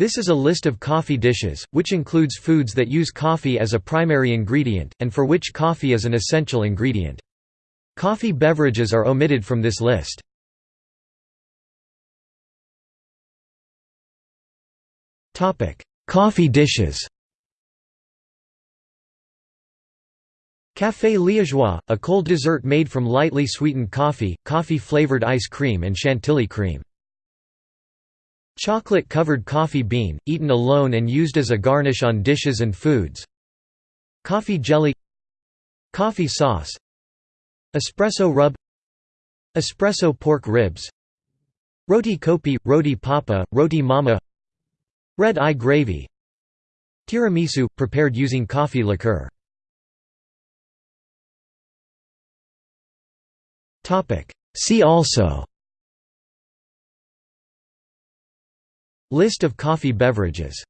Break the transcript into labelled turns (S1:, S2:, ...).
S1: This is a list of coffee dishes, which includes foods that use coffee as a primary ingredient, and for which coffee is an essential ingredient. Coffee beverages are omitted from this list. Coffee dishes Café liégeois, a cold dessert made from lightly sweetened coffee, coffee-flavored ice cream and chantilly cream. Chocolate-covered coffee bean, eaten alone and used as a garnish on dishes and foods. Coffee jelly. Coffee sauce. Espresso rub. Espresso pork ribs. Roti kopi, roti papa, roti mama. Red eye gravy. Tiramisu, prepared using coffee liqueur. See also List of coffee beverages